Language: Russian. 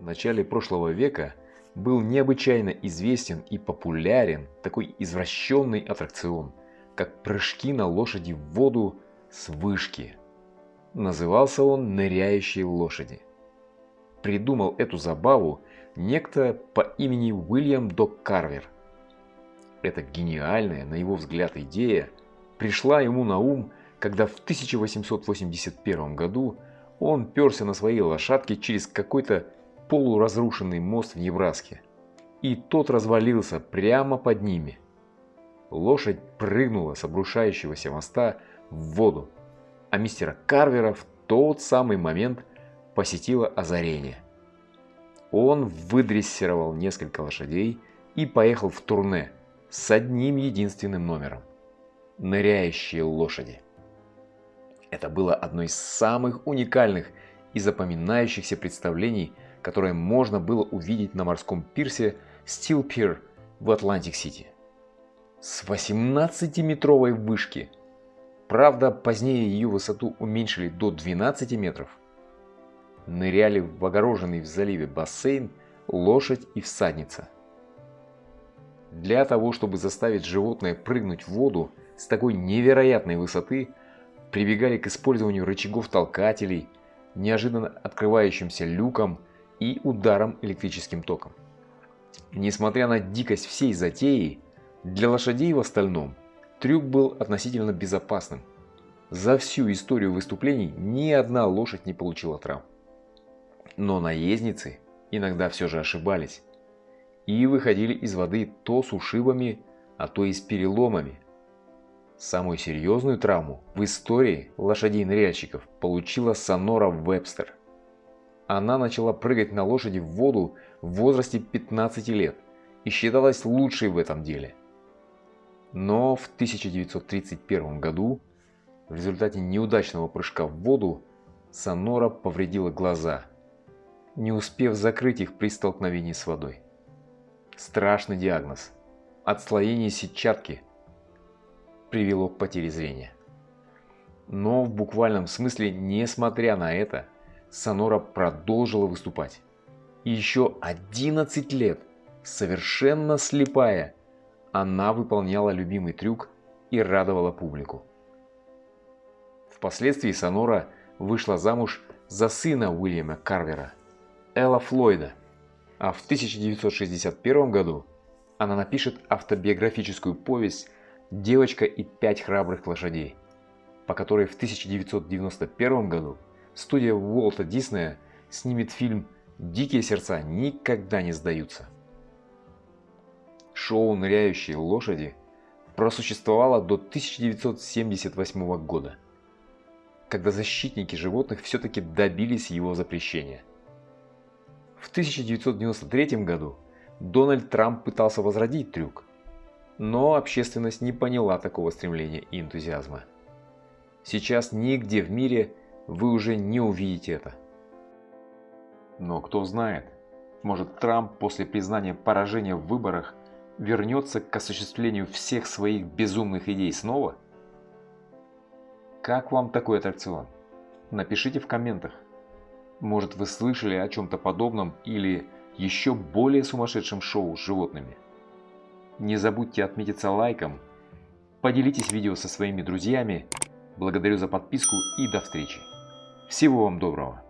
В начале прошлого века был необычайно известен и популярен такой извращенный аттракцион, как прыжки на лошади в воду с вышки. Назывался он «Ныряющие лошади». Придумал эту забаву некто по имени Уильям Док Карвер. Эта гениальная, на его взгляд, идея пришла ему на ум, когда в 1881 году он перся на своей лошадке через какой-то полуразрушенный мост в Небраске. И тот развалился прямо под ними. Лошадь прыгнула с обрушающегося моста в воду, а мистера Карвера в тот самый момент посетило озарение. Он выдрессировал несколько лошадей и поехал в турне с одним единственным номером – «Ныряющие лошади». Это было одно из самых уникальных и запоминающихся представлений, которое можно было увидеть на морском пирсе Steel Pier в Атлантик-Сити. С 18-метровой вышки. Правда, позднее ее высоту уменьшили до 12 метров. Ныряли в огороженный в заливе бассейн лошадь и всадница. Для того, чтобы заставить животное прыгнуть в воду с такой невероятной высоты, прибегали к использованию рычагов толкателей, неожиданно открывающимся люком и ударом электрическим током. Несмотря на дикость всей затеи, для лошадей в остальном трюк был относительно безопасным. За всю историю выступлений ни одна лошадь не получила травм. Но наездницы иногда все же ошибались и выходили из воды то с ушибами, а то и с переломами, Самую серьезную травму в истории лошадей-ныряльщиков получила Сонора Вебстер. Она начала прыгать на лошади в воду в возрасте 15 лет и считалась лучшей в этом деле. Но в 1931 году в результате неудачного прыжка в воду Сонора повредила глаза, не успев закрыть их при столкновении с водой. Страшный диагноз – отслоение сетчатки – привело к потере зрения. Но в буквальном смысле, несмотря на это, Сонора продолжила выступать. И еще 11 лет, совершенно слепая, она выполняла любимый трюк и радовала публику. Впоследствии Сонора вышла замуж за сына Уильяма Карвера, Элла Флойда, а в 1961 году она напишет автобиографическую повесть «Девочка и пять храбрых лошадей», по которой в 1991 году студия Уолта Диснея снимет фильм «Дикие сердца никогда не сдаются». Шоу «Ныряющие лошади» просуществовало до 1978 года, когда защитники животных все-таки добились его запрещения. В 1993 году Дональд Трамп пытался возродить трюк, но общественность не поняла такого стремления и энтузиазма. Сейчас нигде в мире вы уже не увидите это. Но кто знает, может Трамп после признания поражения в выборах вернется к осуществлению всех своих безумных идей снова? Как вам такой аттракцион? Напишите в комментах. Может вы слышали о чем-то подобном или еще более сумасшедшем шоу с животными? Не забудьте отметиться лайком, поделитесь видео со своими друзьями. Благодарю за подписку и до встречи. Всего вам доброго.